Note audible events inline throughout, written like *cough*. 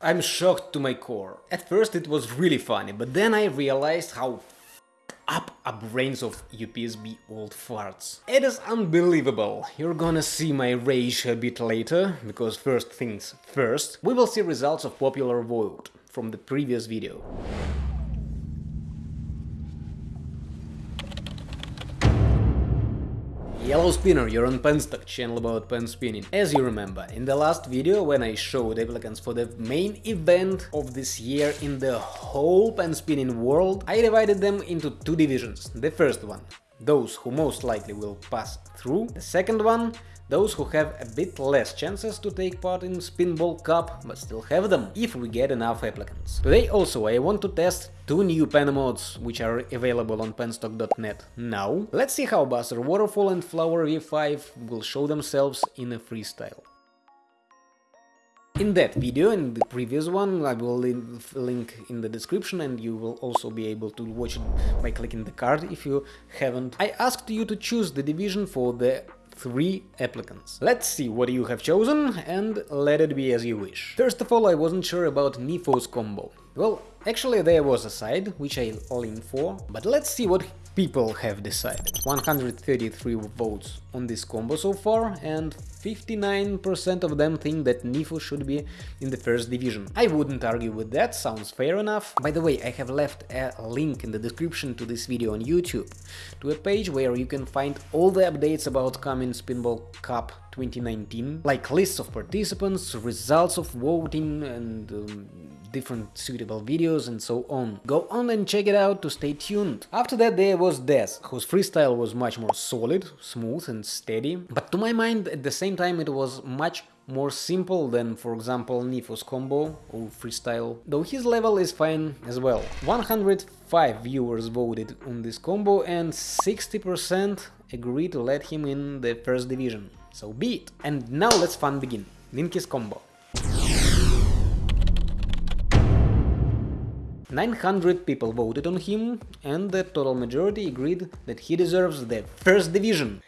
I'm shocked to my core. At first it was really funny, but then I realized how up are brains of UPSB old farts. It is unbelievable. You're gonna see my rage a bit later, because first things first, we will see results of popular vote from the previous video. Yellow Spinner, you're on Penstock, channel about pen spinning. As you remember, in the last video when I showed applicants for the main event of this year in the whole pen spinning world, I divided them into two divisions. The first one, those who most likely will pass through. The second one, those who have a bit less chances to take part in Spinball Cup, but still have them, if we get enough applicants. Today also I want to test two new pen mods, which are available on penstock.net now. Let's see how Buzzer Waterfall and Flower V5 will show themselves in a freestyle. In that video, in the previous one, I will link in the description and you will also be able to watch it by clicking the card if you haven't. I asked you to choose the division for the three applicants. Let's see what you have chosen and let it be as you wish. First of all, I wasn't sure about Nifo's combo. Well, actually there was a side, which I lean for, but let's see what people have decided. 133 votes on this combo so far and 59% of them think that Nifo should be in the first division. I wouldn't argue with that, sounds fair enough. By the way, I have left a link in the description to this video on YouTube, to a page where you can find all the updates about coming Spinball Cup 2019, like lists of participants, results of voting and um, different suitable videos and so on. Go on and check it out to stay tuned. After that there was Des, whose freestyle was much more solid, smooth and steady, but to my mind at the same time it was much more simple than, for example, Nifo's combo or freestyle, though his level is fine as well. 105 viewers voted on this combo and 60% agreed to let him in the first division. So be it. And now let's fun begin. Linky's combo. 900 people voted on him, and the total majority agreed that he deserves the first division.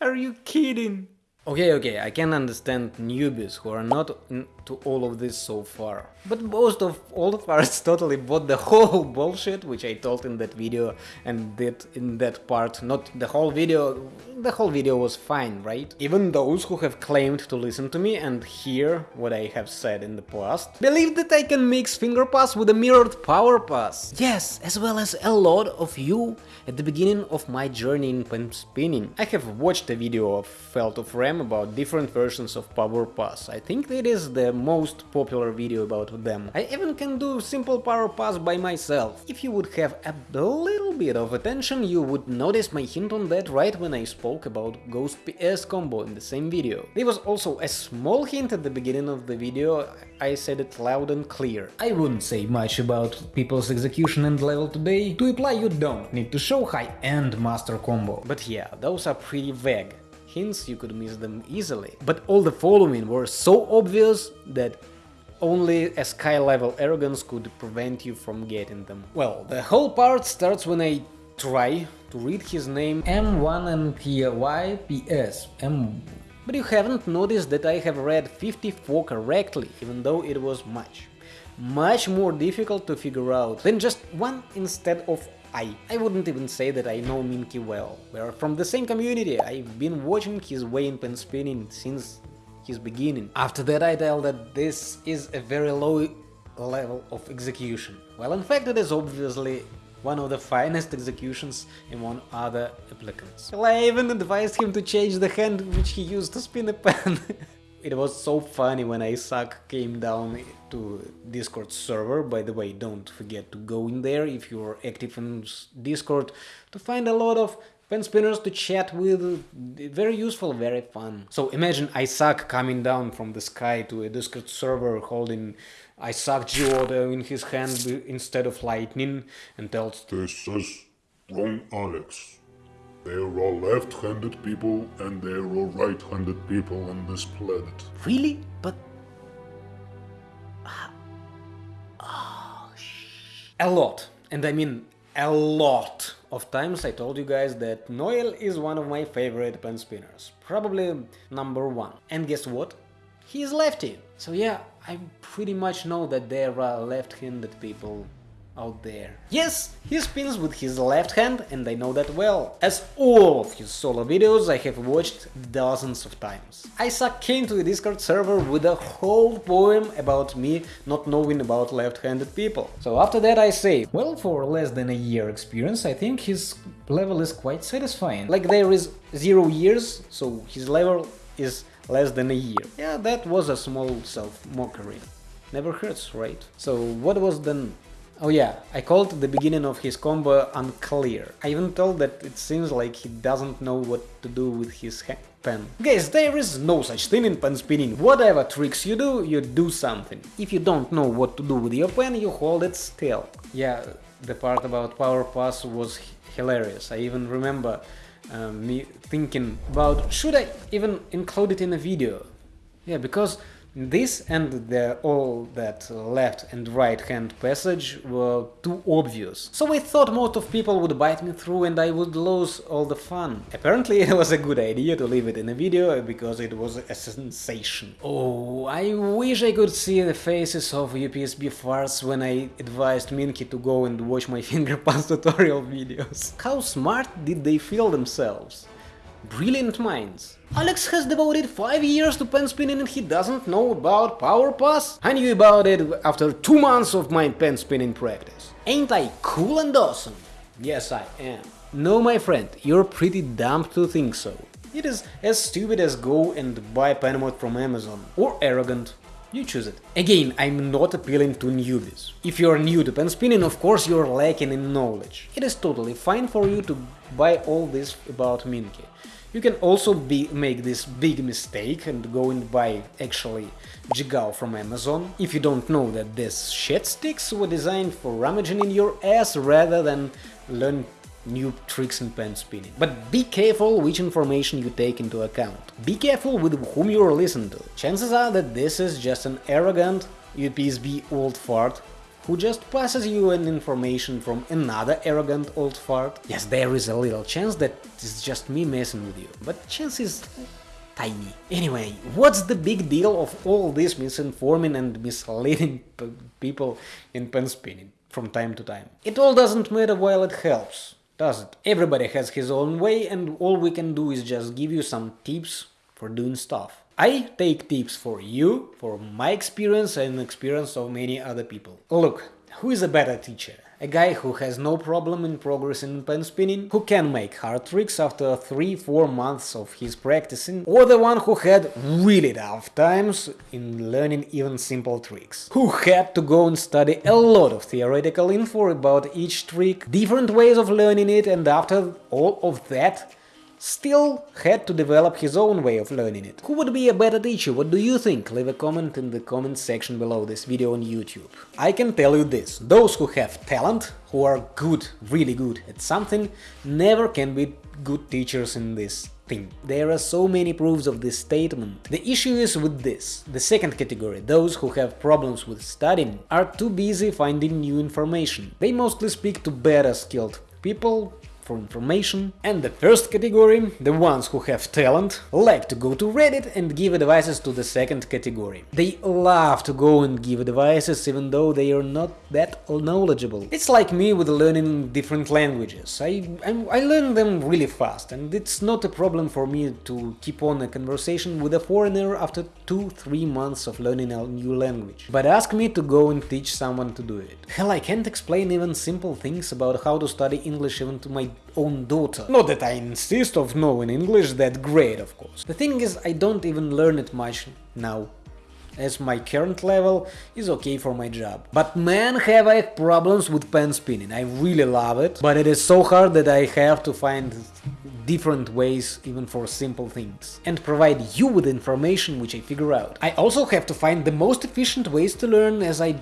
Are you kidding? Okay, okay, I can understand newbies who are not into all of this so far. But most of all of us *laughs* totally bought the whole *laughs* bullshit, which I told in that video and did in that part. Not the whole video, the whole video was fine, right? Even those who have claimed to listen to me and hear what I have said in the past, believe that I can mix finger pass with a mirrored power pass. Yes, as well as a lot of you at the beginning of my journey in pen spinning. I have watched a video of Felt of Ram about different versions of Power Pass. I think it is the most popular video about them. I even can do simple Power Pass by myself. If you would have a little bit of attention, you would notice my hint on that right when I spoke about Ghost PS combo in the same video. There was also a small hint at the beginning of the video, I said it loud and clear. I wouldn't say much about people's execution and level today. To apply you don't need to show high-end master combo. But yeah, those are pretty vague. Hints you could miss them easily. But all the following were so obvious that only a sky level arrogance could prevent you from getting them. Well, the whole part starts when I try to read his name M1 and YPS. M but you haven't noticed that I have read 54 correctly, even though it was much, much more difficult to figure out than just one instead of I. I wouldn't even say that I know Minky well. We're from the same community, I've been watching his way in pen spinning since his beginning. After that I tell that this is a very low level of execution. Well, in fact it is obviously one of the finest executions among other applicants. Well, I even advised him to change the hand which he used to spin a pen. *laughs* it was so funny when Isaac came down to Discord server, by the way, don't forget to go in there if you're active in Discord to find a lot of pen spinners to chat with, very useful, very fun. So imagine Isaac coming down from the sky to a Discord server holding Isaac Geoda in his hand instead of lightning and tells This is wrong Alex. They're all left-handed people and there are right-handed people on this planet. Really? But... Oh, a lot. And I mean a lot of times I told you guys that Noel is one of my favorite pen spinners, probably number one. And guess what? He is lefty. So yeah, I pretty much know that there are left-handed people out there. Yes, he spins with his left hand and I know that well, as all of his solo videos I have watched dozens of times. Isaac came to the Discord server with a whole poem about me not knowing about left-handed people. So after that I say, well, for less than a year experience I think his level is quite satisfying. Like there is zero years, so his level is less than a year. Yeah, that was a small self-mockery. Never hurts, right? So what was then Oh yeah, I called the beginning of his combo unclear. I even told that it seems like he doesn't know what to do with his pen. Guys, there is no such thing in pen spinning. Whatever tricks you do, you do something. If you don't know what to do with your pen, you hold it still. Yeah, the part about power pass was hilarious. I even remember uh, me thinking about should I even include it in a video? Yeah, because this and the, all that left and right hand passage were too obvious, so I thought most of people would bite me through and I would lose all the fun. Apparently *laughs* it was a good idea to leave it in a video because it was a sensation. Oh, I wish I could see the faces of UPSB farts when I advised Minky to go and watch my *laughs* finger pass tutorial videos. How smart did they feel themselves? Brilliant minds. Alex has devoted 5 years to pen spinning and he doesn't know about power pass? I knew about it after 2 months of my pen spinning practice. Ain't I cool and awesome? Yes, I am. No, my friend, you're pretty dumb to think so. It is as stupid as go and buy Penmod from Amazon, or arrogant. You choose it. Again, I'm not appealing to newbies. If you're new to pen spinning, of course you're lacking in knowledge. It is totally fine for you to buy all this about Minky. You can also be, make this big mistake and go and buy actually Jigao from Amazon if you don't know that these shit sticks were designed for rummaging in your ass rather than learn new tricks in pen spinning. But be careful which information you take into account. Be careful with whom you're listening to. Chances are that this is just an arrogant UPSB old fart who just passes you an information from another arrogant old fart. Yes, there is a little chance that it's just me messing with you, but chance is tiny. Anyway, what's the big deal of all this misinforming and misleading people in pen spinning from time to time? It all doesn't matter while it helps, does it? Everybody has his own way and all we can do is just give you some tips for doing stuff. I take tips for you, for my experience and experience of many other people. Look, who is a better teacher? A guy who has no problem in progressing in pen spinning, who can make hard tricks after 3-4 months of his practicing, or the one who had really tough times in learning even simple tricks, who had to go and study a lot of theoretical info about each trick, different ways of learning it, and after all of that, still had to develop his own way of learning it. Who would be a better teacher? What do you think? Leave a comment in the comment section below this video on YouTube. I can tell you this, those who have talent, who are good, really good at something, never can be good teachers in this thing. There are so many proofs of this statement. The issue is with this. The second category, those who have problems with studying, are too busy finding new information. They mostly speak to better skilled people for information. And the first category, the ones who have talent, like to go to Reddit and give advices to the second category. They love to go and give advices even though they are not that knowledgeable. It's like me with learning different languages. I, I, I learn them really fast and it's not a problem for me to keep on a conversation with a foreigner after 2-3 months of learning a new language. But ask me to go and teach someone to do it. *laughs* Hell, I can't explain even simple things about how to study English even to my own daughter. Not that I insist of knowing English that great, of course. The thing is, I don't even learn it much now as my current level is okay for my job. But man, have I problems with pen spinning, I really love it, but it is so hard that I have to find different ways even for simple things, and provide you with information which I figure out. I also have to find the most efficient ways to learn as I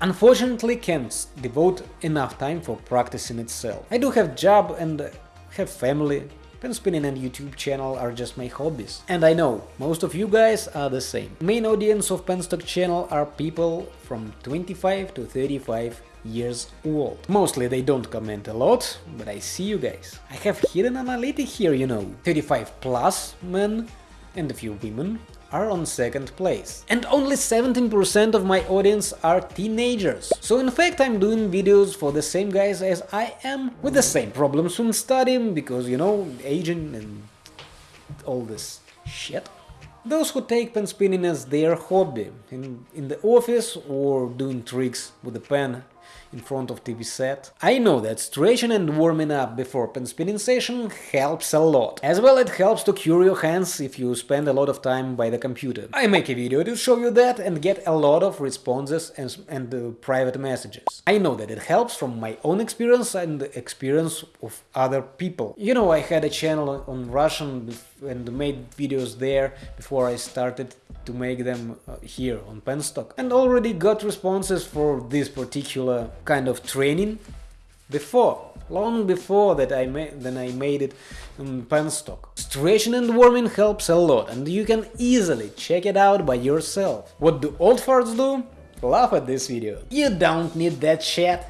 unfortunately can't devote enough time for practicing itself. I do have job and have family, pen spinning and YouTube channel are just my hobbies. And I know, most of you guys are the same. Main audience of Penstock channel are people from 25 to 35 years old. Mostly they don't comment a lot, but I see you guys. I have hidden analytic here, you know. 35 plus men and a few women, are on second place. And only 17% of my audience are teenagers. So in fact I'm doing videos for the same guys as I am, with the same problems when studying, because you know, aging and all this shit. Those who take pen spinning as their hobby, in, in the office or doing tricks with a pen in front of TV set. I know that stretching and warming up before pen spinning session helps a lot. As well it helps to cure your hands if you spend a lot of time by the computer. I make a video to show you that and get a lot of responses and, and uh, private messages. I know that it helps from my own experience and the experience of other people. You know, I had a channel on Russian and made videos there before I started to make them uh, here on Penstock and already got responses for this particular kind of training before, long before that I made then I made it on Penstock. Stretching and warming helps a lot and you can easily check it out by yourself. What do old farts do? Laugh at this video. You don't need that shit.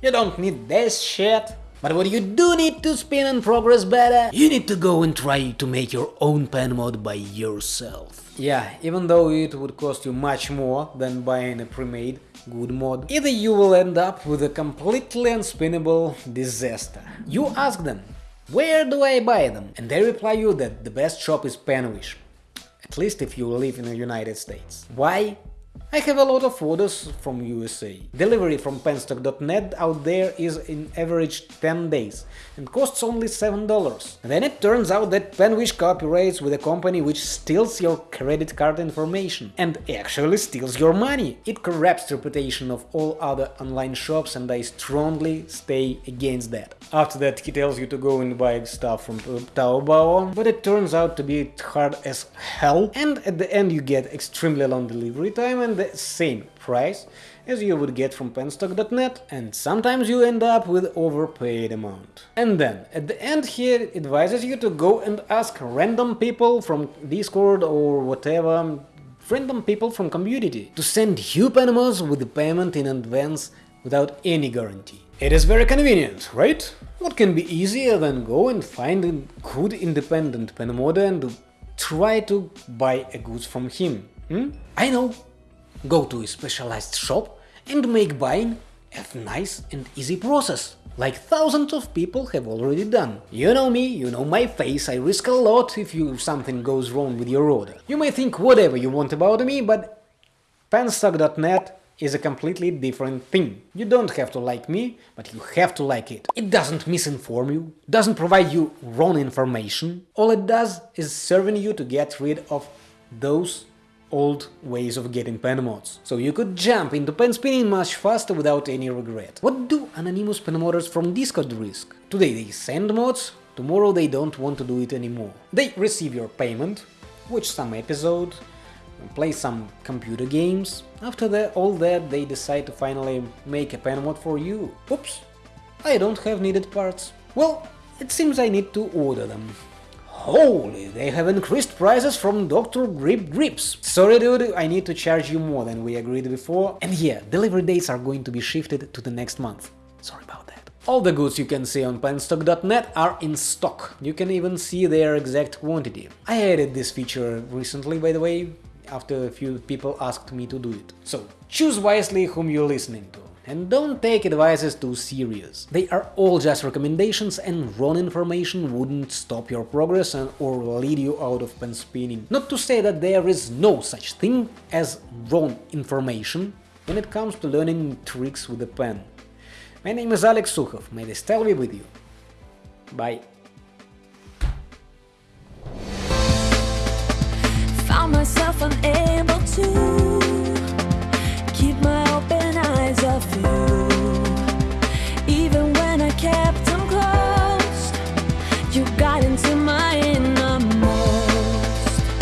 You don't need this shit. But what you do need to spin and progress better, you need to go and try to make your own pen mod by yourself. Yeah, even though it would cost you much more than buying a pre-made good mod, either you will end up with a completely unspinnable disaster. You ask them, where do I buy them? And they reply you that the best shop is Penwish, at least if you live in the United States. Why? I have a lot of orders from USA. Delivery from penstock.net out there is in average 10 days and costs only $7. Then it turns out that Penwish cooperates with a company which steals your credit card information and actually steals your money. It corrupts the reputation of all other online shops and I strongly stay against that. After that he tells you to go and buy stuff from Taobao, but it turns out to be hard as hell and at the end you get extremely long delivery time and the same price as you would get from penstock.net and sometimes you end up with overpaid amount. And then, at the end here it advises you to go and ask random people from Discord or whatever, random people from community, to send you pen mods with the payment in advance without any guarantee. It is very convenient, right? What can be easier than go and find a good independent pen modder and try to buy a goods from him? Hmm? I know, Go to a specialized shop and make buying a nice and easy process, like thousands of people have already done. You know me, you know my face, I risk a lot if you something goes wrong with your order. You may think whatever you want about me, but penstock.net is a completely different thing. You don't have to like me, but you have to like it. It doesn't misinform you, doesn't provide you wrong information. All it does is serving you to get rid of those old ways of getting pen mods. So you could jump into pen spinning much faster without any regret. What do anonymous pen modders from Discord risk? Today they send mods, tomorrow they don't want to do it anymore. They receive your payment, watch some episode, play some computer games. After that, all that they decide to finally make a pen mod for you. Oops, I don't have needed parts. Well, it seems I need to order them. Holy, they have increased prices from Dr. Grip Grips. Sorry dude, I need to charge you more than we agreed before. And yeah, delivery dates are going to be shifted to the next month. Sorry about that. All the goods you can see on penstock.net are in stock. You can even see their exact quantity. I added this feature recently, by the way, after a few people asked me to do it. So, choose wisely whom you're listening to. And don't take advices too serious. They are all just recommendations and wrong information wouldn't stop your progress and, or lead you out of pen spinning. Not to say that there is no such thing as wrong information when it comes to learning tricks with a pen. My name is Alex Sukhov, may the style be with you. Bye. Found myself unable to